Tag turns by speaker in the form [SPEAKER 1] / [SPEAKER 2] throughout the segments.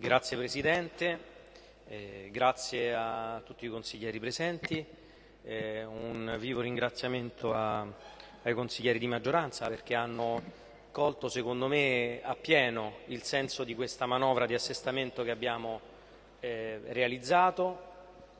[SPEAKER 1] Grazie Presidente, eh, grazie a tutti i consiglieri presenti, eh, un vivo ringraziamento a, ai consiglieri di maggioranza perché hanno colto secondo me appieno il senso di questa manovra di assestamento che abbiamo eh, realizzato.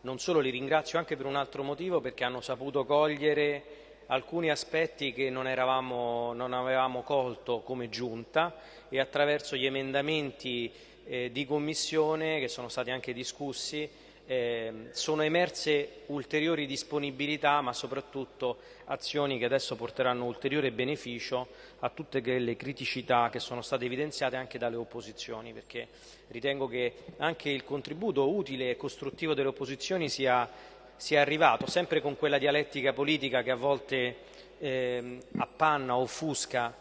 [SPEAKER 1] Non solo li ringrazio anche per un altro motivo perché hanno saputo cogliere alcuni aspetti che non, eravamo, non avevamo colto come giunta e attraverso gli emendamenti eh, di commissione che sono stati anche discussi eh, sono emerse ulteriori disponibilità ma soprattutto azioni che adesso porteranno ulteriore beneficio a tutte le criticità che sono state evidenziate anche dalle opposizioni perché ritengo che anche il contributo utile e costruttivo delle opposizioni sia, sia arrivato sempre con quella dialettica politica che a volte eh, appanna, offusca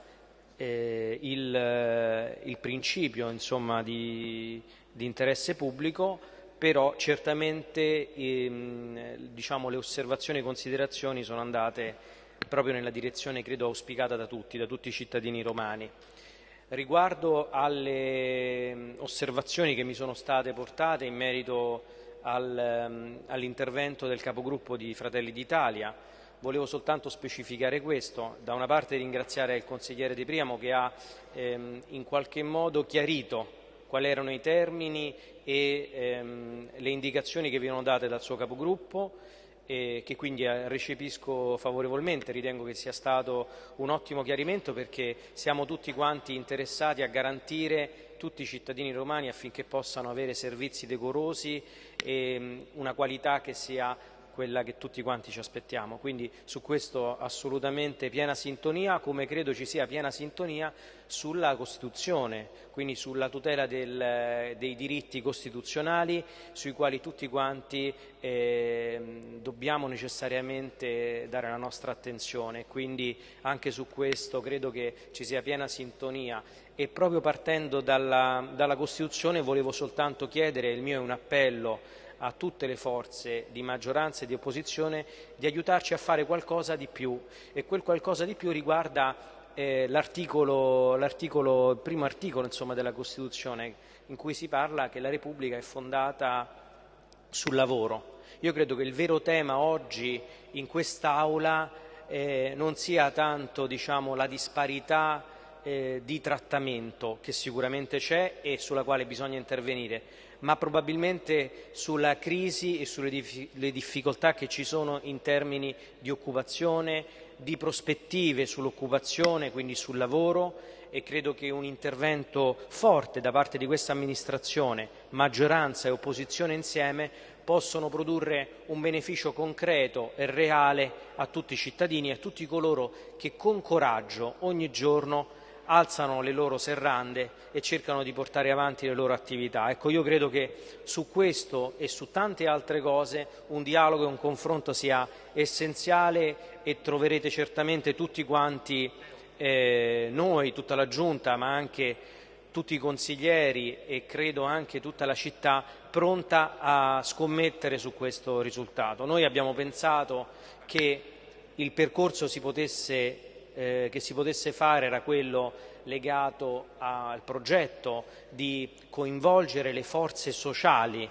[SPEAKER 1] eh, il, eh, il, principio insomma, di, di, interesse pubblico, però certamente ehm, diciamo, le osservazioni e considerazioni sono andate proprio nella direzione credo auspicata da tutti, da tutti i cittadini romani. Riguardo alle ehm, osservazioni che mi sono state portate in merito al, ehm, all'intervento del capogruppo di Fratelli d'Italia, Volevo soltanto specificare questo, da una parte ringraziare il consigliere Di Priamo che ha ehm, in qualche modo chiarito quali erano i termini e ehm, le indicazioni che venivano date dal suo capogruppo e che quindi eh, recepisco favorevolmente, ritengo che sia stato un ottimo chiarimento perché siamo tutti quanti interessati a garantire tutti i cittadini romani affinché possano avere servizi decorosi e una qualità che sia quella che tutti quanti ci aspettiamo. Quindi su questo assolutamente piena sintonia, come credo ci sia piena sintonia sulla Costituzione, quindi sulla tutela del, dei diritti costituzionali sui quali tutti quanti eh, dobbiamo necessariamente dare la nostra attenzione. Quindi anche su questo credo che ci sia piena sintonia e proprio partendo dalla, dalla Costituzione volevo soltanto chiedere, il mio è un appello a tutte le forze di maggioranza e di opposizione di aiutarci a fare qualcosa di più e quel qualcosa di più riguarda eh, l'articolo, il primo articolo insomma, della Costituzione in cui si parla che la Repubblica è fondata sul lavoro. Io credo che il vero tema oggi in quest'Aula eh, non sia tanto diciamo, la disparità eh, di trattamento che sicuramente c'è e sulla quale bisogna intervenire, ma probabilmente sulla crisi e sulle difficoltà che ci sono in termini di occupazione, di prospettive sull'occupazione, quindi sul lavoro e credo che un intervento forte da parte di questa amministrazione, maggioranza e opposizione insieme, possono produrre un beneficio concreto e reale a tutti i cittadini e a tutti coloro che con coraggio ogni giorno alzano le loro serrande e cercano di portare avanti le loro attività. Ecco, io credo che su questo e su tante altre cose un dialogo e un confronto sia essenziale e troverete certamente tutti quanti eh, noi, tutta la Giunta, ma anche tutti i consiglieri e credo anche tutta la città pronta a scommettere su questo risultato. Noi abbiamo pensato che il percorso si potesse eh, che si potesse fare era quello legato al progetto di coinvolgere le forze sociali,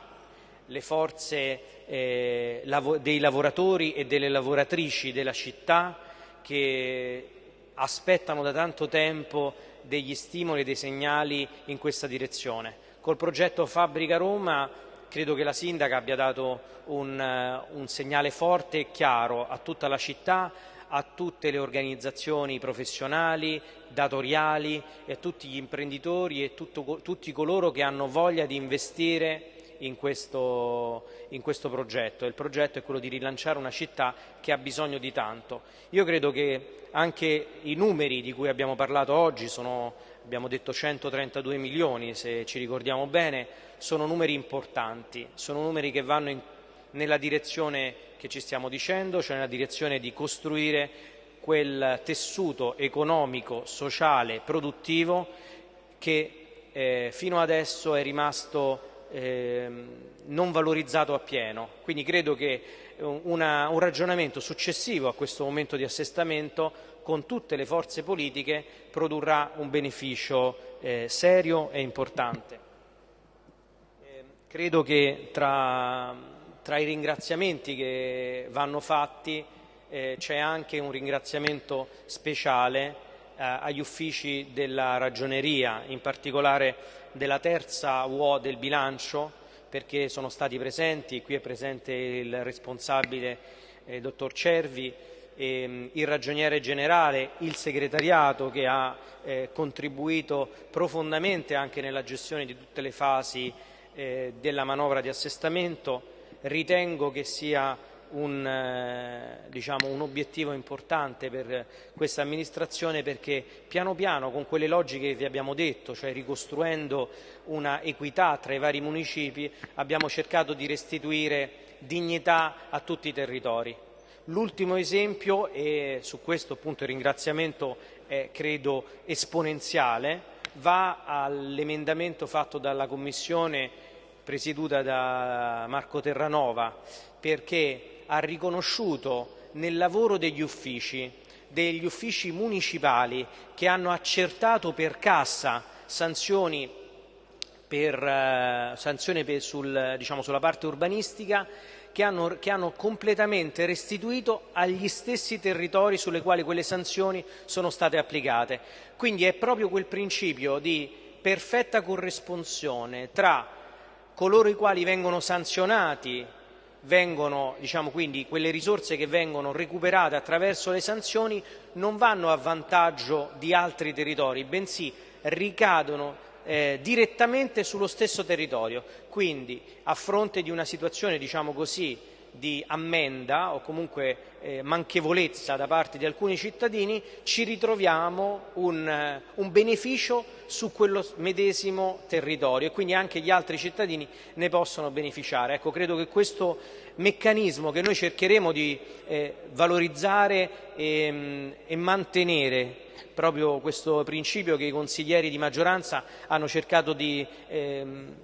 [SPEAKER 1] le forze eh, lav dei lavoratori e delle lavoratrici della città che aspettano da tanto tempo degli stimoli e dei segnali in questa direzione. Col progetto Fabbrica Roma credo che la Sindaca abbia dato un, un segnale forte e chiaro a tutta la città, a tutte le organizzazioni professionali, datoriali e a tutti gli imprenditori e tutto, tutti coloro che hanno voglia di investire in questo, in questo, progetto. Il progetto è quello di rilanciare una città che ha bisogno di tanto. Io credo che anche i numeri di cui abbiamo parlato oggi sono, abbiamo detto 132 milioni se ci ricordiamo bene, sono numeri importanti, sono numeri che vanno in, nella direzione che ci stiamo dicendo, cioè nella direzione di costruire quel tessuto economico, sociale, produttivo che eh, fino adesso è rimasto eh, non valorizzato appieno. Quindi credo che una, un ragionamento successivo a questo momento di assestamento con tutte le forze politiche produrrà un beneficio eh, serio e importante. Credo che tra, tra i ringraziamenti che vanno fatti eh, c'è anche un ringraziamento speciale eh, agli uffici della ragioneria, in particolare della terza UO del bilancio, perché sono stati presenti, qui è presente il responsabile eh, dottor Cervi, ehm, il ragioniere generale, il segretariato che ha eh, contribuito profondamente anche nella gestione di tutte le fasi eh, della manovra di assestamento, ritengo che sia un, eh, diciamo, un, obiettivo importante per questa amministrazione perché piano piano con quelle logiche che vi abbiamo detto, cioè ricostruendo una equità tra i vari municipi, abbiamo cercato di restituire dignità a tutti i territori. L'ultimo esempio, e su questo appunto il ringraziamento è credo esponenziale, va all'emendamento fatto dalla Commissione presieduta da Marco Terranova, perché ha riconosciuto nel lavoro degli uffici, degli uffici municipali che hanno accertato per cassa sanzioni, per, eh, sanzioni per sul, diciamo, sulla parte urbanistica che hanno, che hanno, completamente restituito agli stessi territori sulle quali quelle sanzioni sono state applicate. Quindi è proprio quel principio di perfetta corresponsione tra coloro i quali vengono sanzionati vengono, diciamo quindi, quelle risorse che vengono recuperate attraverso le sanzioni non vanno a vantaggio di altri territori, bensì ricadono eh, direttamente sullo stesso territorio. Quindi, a fronte di una situazione, diciamo così, di ammenda o comunque eh, manchevolezza da parte di alcuni cittadini, ci ritroviamo un, eh, un, beneficio su quello medesimo territorio e quindi anche gli altri cittadini ne possono beneficiare. Ecco, credo che questo meccanismo che noi cercheremo di eh, valorizzare e, mm, e mantenere proprio questo principio che i consiglieri di maggioranza hanno cercato di ehm,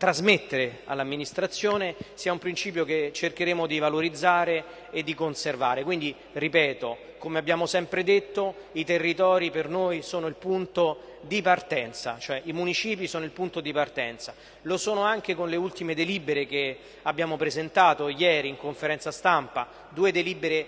[SPEAKER 1] trasmettere all'amministrazione sia un principio che cercheremo di valorizzare e di conservare. Quindi, ripeto, come abbiamo sempre detto, i territori per noi sono il punto di partenza, cioè i municipi sono il punto di partenza. Lo sono anche con le ultime delibere che abbiamo presentato ieri in conferenza stampa, due delibere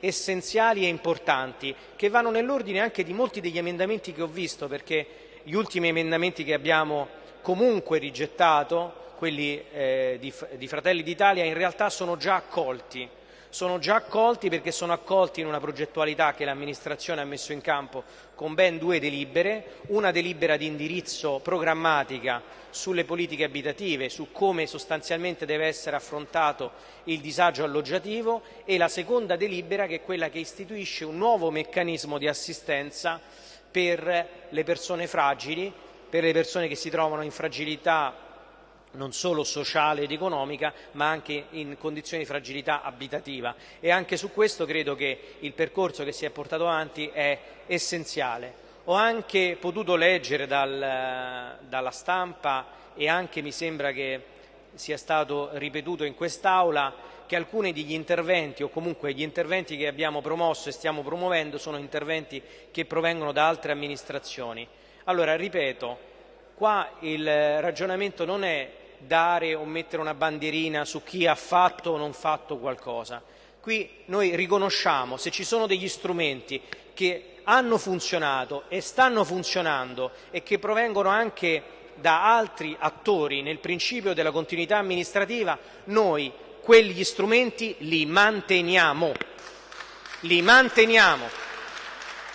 [SPEAKER 1] essenziali e importanti che vanno nell'ordine anche di molti degli emendamenti che ho visto perché gli ultimi emendamenti che abbiamo comunque rigettato, quelli eh, di, di Fratelli d'Italia, in realtà sono già accolti. Sono già accolti perché sono accolti in una progettualità che l'amministrazione ha messo in campo con ben due delibere, una delibera di indirizzo programmatica sulle politiche abitative, su come sostanzialmente deve essere affrontato il disagio alloggiativo e la seconda delibera che è quella che istituisce un nuovo meccanismo di assistenza per le persone fragili per le persone che si trovano in fragilità non solo sociale ed economica, ma anche in condizioni di fragilità abitativa. E anche su questo credo che il percorso che si è portato avanti è essenziale. Ho anche potuto leggere dal, dalla stampa e anche mi sembra che sia stato ripetuto in quest'Aula che alcuni degli interventi o comunque gli interventi che abbiamo promosso e stiamo promuovendo sono interventi che provengono da altre amministrazioni. Allora, ripeto, qua il ragionamento non è dare o mettere una bandierina su chi ha fatto o non fatto qualcosa. Qui noi riconosciamo se ci sono degli strumenti che hanno funzionato e stanno funzionando e che provengono anche da altri attori nel principio della continuità amministrativa, noi quegli strumenti li manteniamo. Li manteniamo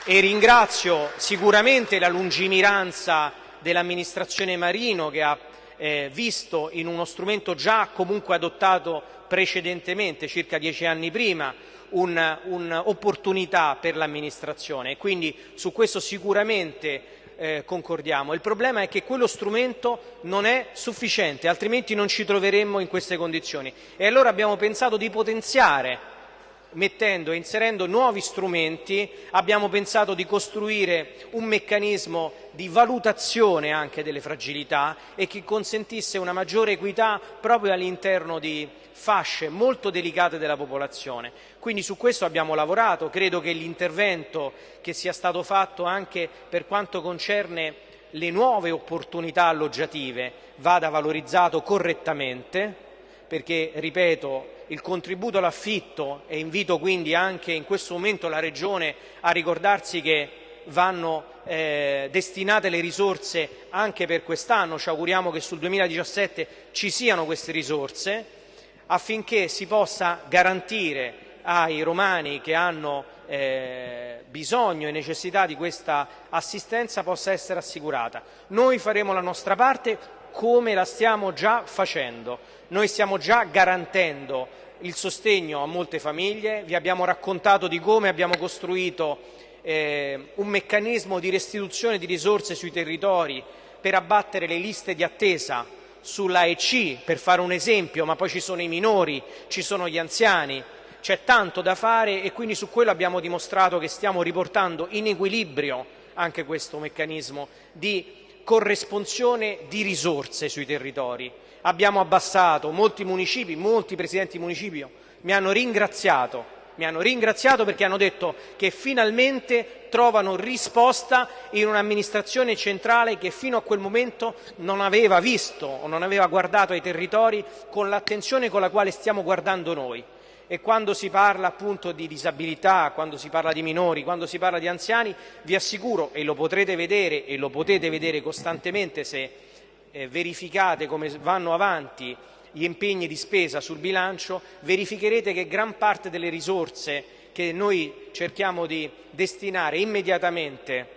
[SPEAKER 1] e ringrazio sicuramente la lungimiranza dell'amministrazione Marino che ha eh, visto in uno strumento già comunque adottato precedentemente, circa dieci anni prima, un'opportunità un per l'amministrazione e quindi su questo sicuramente eh, concordiamo. Il problema è che quello strumento non è sufficiente, altrimenti non ci troveremmo in queste condizioni. E allora abbiamo pensato di potenziare mettendo e inserendo nuovi strumenti, abbiamo pensato di costruire un meccanismo di valutazione anche delle fragilità e che consentisse una maggiore equità proprio all'interno di fasce molto delicate della popolazione. Quindi su questo abbiamo lavorato, credo che l'intervento che sia stato fatto anche per quanto concerne le nuove opportunità alloggiative vada valorizzato correttamente perché, ripeto, il contributo all'affitto e invito quindi anche in questo momento la Regione a ricordarsi che vanno eh, destinate le risorse anche per quest'anno, ci auguriamo che sul 2017 ci siano queste risorse, affinché si possa garantire ai romani che hanno eh, bisogno e necessità di questa assistenza possa essere assicurata. Noi faremo la nostra parte come la stiamo già facendo. Noi stiamo già garantendo il sostegno a molte famiglie, vi abbiamo raccontato di come abbiamo costruito eh, un meccanismo di restituzione di risorse sui territori per abbattere le liste di attesa sulla EC, per fare un esempio, ma poi ci sono i minori, ci sono gli anziani, c'è tanto da fare e quindi su quello abbiamo dimostrato che stiamo riportando in equilibrio anche questo meccanismo di corresponsione di risorse sui territori. Abbiamo abbassato molti municipi, molti presidenti di municipio mi hanno ringraziato mi hanno ringraziato perché hanno detto che finalmente trovano risposta in un'amministrazione centrale che fino a quel momento non aveva visto o non aveva guardato ai territori con l'attenzione con la quale stiamo guardando noi e quando si parla appunto di disabilità, quando si parla di minori, quando si parla di anziani, vi assicuro, e lo potrete vedere e lo potete vedere costantemente se eh, verificate come vanno avanti gli impegni di spesa sul bilancio, verificherete che gran parte delle risorse che noi cerchiamo di destinare immediatamente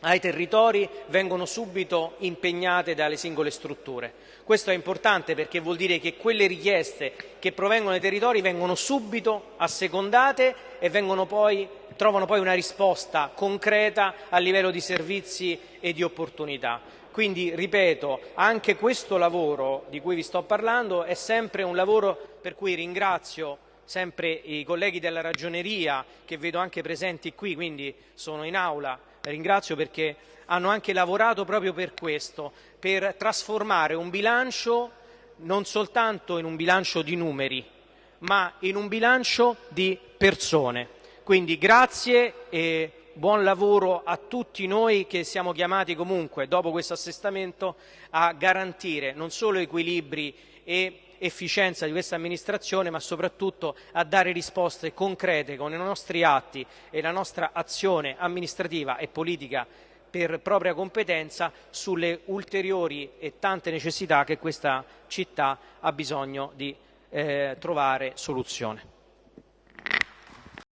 [SPEAKER 1] ai territori vengono subito impegnate dalle singole strutture. Questo è importante perché vuol dire che quelle richieste che provengono dai territori vengono subito assecondate e poi, trovano poi una risposta concreta a livello di servizi e di opportunità. Quindi, ripeto, anche questo lavoro di cui vi sto parlando è sempre un lavoro per cui ringrazio sempre i colleghi della ragioneria che vedo anche presenti qui, quindi sono in aula, ringrazio perché hanno anche lavorato proprio per questo, per trasformare un bilancio non soltanto in un bilancio di numeri, ma in un bilancio di persone. Quindi grazie e buon lavoro a tutti noi che siamo chiamati comunque, dopo questo assestamento, a garantire non solo equilibri e efficienza di questa amministrazione, ma soprattutto a dare risposte concrete con i nostri atti e la nostra azione amministrativa e politica per propria competenza sulle ulteriori e tante necessità che questa città ha bisogno di eh, trovare soluzione.